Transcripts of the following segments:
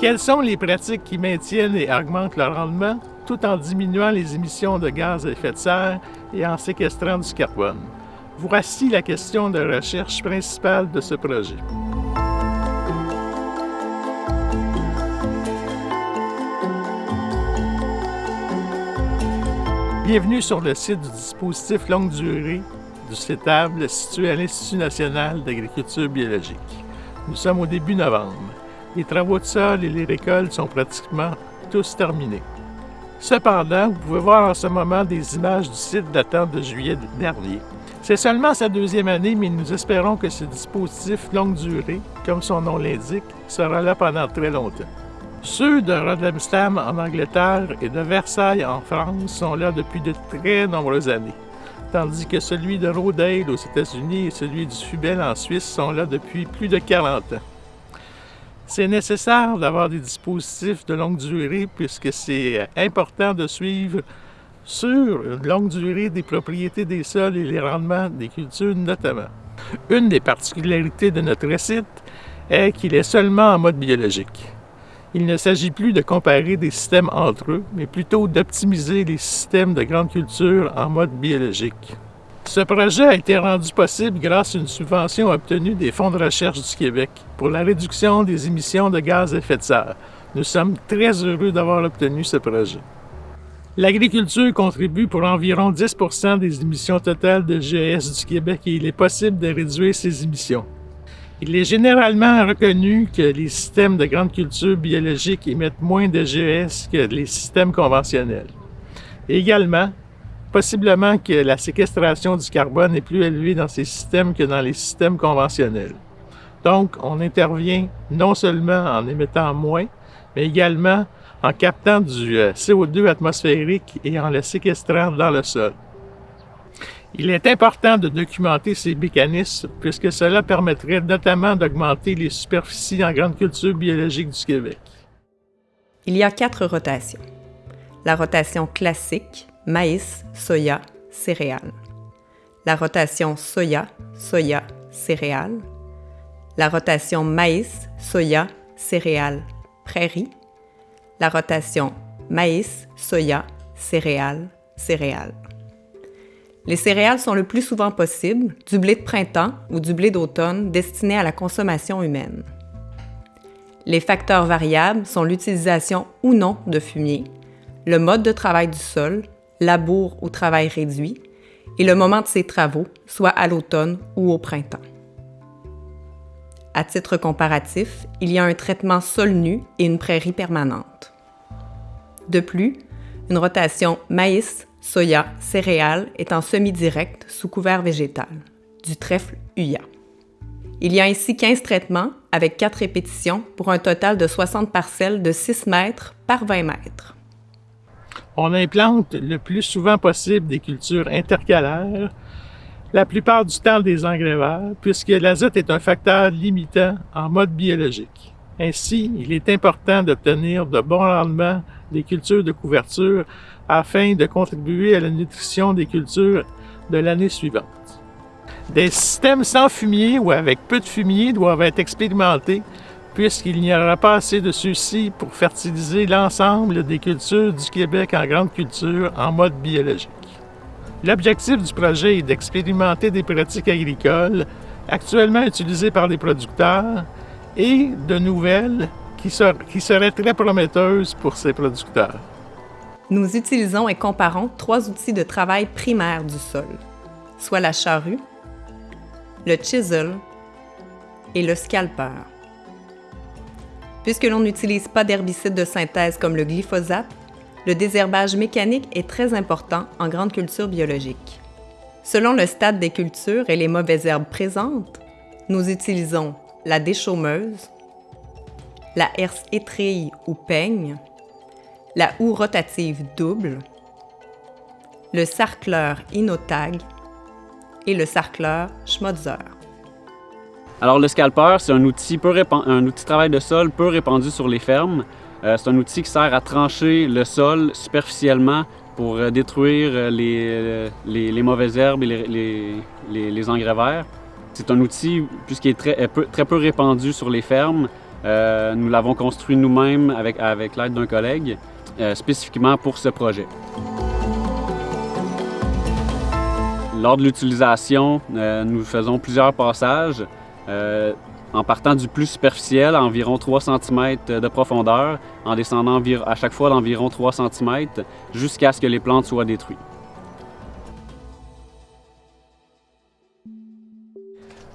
Quelles sont les pratiques qui maintiennent et augmentent le rendement tout en diminuant les émissions de gaz à effet de serre et en séquestrant du carbone? Voici la question de recherche principale de ce projet. Bienvenue sur le site du dispositif longue durée du CETABLE situé à l'Institut national d'agriculture biologique. Nous sommes au début novembre. Les travaux de sol et les récoltes sont pratiquement tous terminés. Cependant, vous pouvez voir en ce moment des images du site datant de juillet dernier. C'est seulement sa deuxième année, mais nous espérons que ce dispositif longue durée, comme son nom l'indique, sera là pendant très longtemps. Ceux de Rodemstam en Angleterre et de Versailles en France sont là depuis de très nombreuses années, tandis que celui de Rodale aux États-Unis et celui du Fubel en Suisse sont là depuis plus de 40 ans. C'est nécessaire d'avoir des dispositifs de longue durée puisque c'est important de suivre sur une longue durée des propriétés des sols et les rendements des cultures notamment. Une des particularités de notre site est qu'il est seulement en mode biologique. Il ne s'agit plus de comparer des systèmes entre eux, mais plutôt d'optimiser les systèmes de grande culture en mode biologique. Ce projet a été rendu possible grâce à une subvention obtenue des Fonds de recherche du Québec pour la réduction des émissions de gaz à effet de serre. Nous sommes très heureux d'avoir obtenu ce projet. L'agriculture contribue pour environ 10% des émissions totales de GES du Québec et il est possible de réduire ces émissions. Il est généralement reconnu que les systèmes de grande culture biologique émettent moins de GES que les systèmes conventionnels. également, possiblement que la séquestration du carbone est plus élevée dans ces systèmes que dans les systèmes conventionnels. Donc, on intervient non seulement en émettant moins, mais également en captant du euh, CO2 atmosphérique et en le séquestrant dans le sol. Il est important de documenter ces mécanismes puisque cela permettrait notamment d'augmenter les superficies en grande culture biologique du Québec. Il y a quatre rotations. La rotation classique, maïs, soya, céréales. La rotation soya, soya, céréales. La rotation maïs, soya, céréales, prairies. La rotation maïs, soya, céréales, céréales. Les céréales sont le plus souvent possible du blé de printemps ou du blé d'automne destiné à la consommation humaine. Les facteurs variables sont l'utilisation ou non de fumier, le mode de travail du sol, labour ou travail réduit, et le moment de ces travaux, soit à l'automne ou au printemps. À titre comparatif, il y a un traitement sol nu et une prairie permanente. De plus, une rotation maïs, soya, céréales est en semi-direct sous couvert végétal, du trèfle Huya. Il y a ainsi 15 traitements avec 4 répétitions pour un total de 60 parcelles de 6 mètres par 20 mètres. On implante le plus souvent possible des cultures intercalaires, la plupart du temps des engrais verts, puisque l'azote est un facteur limitant en mode biologique. Ainsi, il est important d'obtenir de bons rendements des cultures de couverture afin de contribuer à la nutrition des cultures de l'année suivante. Des systèmes sans fumier ou avec peu de fumier doivent être expérimentés puisqu'il n'y aura pas assez de ceux-ci pour fertiliser l'ensemble des cultures du Québec en grande culture en mode biologique. L'objectif du projet est d'expérimenter des pratiques agricoles actuellement utilisées par les producteurs et de nouvelles qui, qui seraient très prometteuses pour ces producteurs. Nous utilisons et comparons trois outils de travail primaires du sol, soit la charrue, le chisel et le scalper. Puisque l'on n'utilise pas d'herbicides de synthèse comme le glyphosate, le désherbage mécanique est très important en grande culture biologique. Selon le stade des cultures et les mauvaises herbes présentes, nous utilisons la déchaumeuse, la herse étrille ou peigne, la houe rotative double, le sarcleur Inotag et le sarcleur Schmotzer. Alors le scalper, c'est un outil, un outil de travail de sol peu répandu sur les fermes. Euh, c'est un outil qui sert à trancher le sol superficiellement pour euh, détruire euh, les, mauvaises herbes et les, engrais verts. C'est un outil, puisqu'il est très, peu répandu sur les fermes, nous l'avons construit nous-mêmes avec, l'aide d'un collègue, spécifiquement pour ce projet. Lors de l'utilisation, nous faisons plusieurs passages en partant du plus superficiel, à environ 3 cm de profondeur, en descendant à chaque fois d'environ 3 cm, jusqu'à ce que les plantes soient détruites.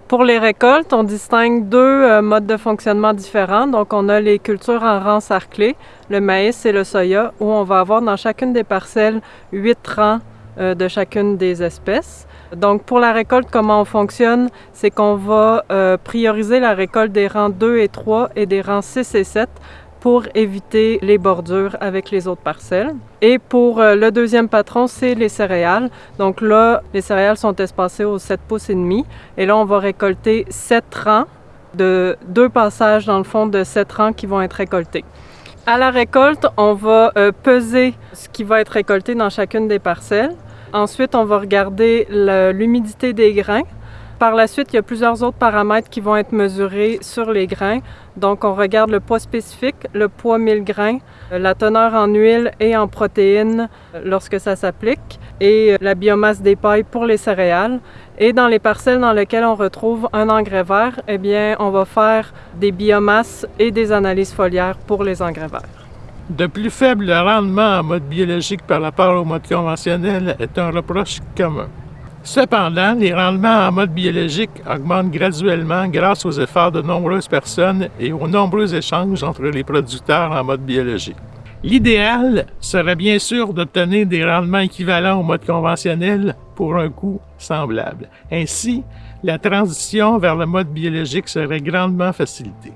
Pour les récoltes, on distingue deux euh, modes de fonctionnement différents. Donc, on a les cultures en rang sarclés, le maïs et le soya, où on va avoir dans chacune des parcelles huit rangs euh, de chacune des espèces. Donc, pour la récolte, comment on fonctionne? C'est qu'on va euh, prioriser la récolte des rangs 2 et 3 et des rangs 6 et 7 pour éviter les bordures avec les autres parcelles. Et pour euh, le deuxième patron, c'est les céréales. Donc là, les céréales sont espacées aux 7 pouces et demi. Et là, on va récolter 7 rangs de deux passages dans le fond de 7 rangs qui vont être récoltés. À la récolte, on va euh, peser ce qui va être récolté dans chacune des parcelles. Ensuite, on va regarder l'humidité des grains. Par la suite, il y a plusieurs autres paramètres qui vont être mesurés sur les grains. Donc, on regarde le poids spécifique, le poids 1000 grains, la teneur en huile et en protéines lorsque ça s'applique, et la biomasse des pailles pour les céréales. Et dans les parcelles dans lesquelles on retrouve un engrais vert, eh bien, on va faire des biomasses et des analyses foliaires pour les engrais verts. De plus faible rendement en mode biologique par rapport au mode conventionnel est un reproche commun. Cependant, les rendements en mode biologique augmentent graduellement grâce aux efforts de nombreuses personnes et aux nombreux échanges entre les producteurs en mode biologique. L'idéal serait bien sûr d'obtenir des rendements équivalents au mode conventionnel pour un coût semblable. Ainsi, la transition vers le mode biologique serait grandement facilitée.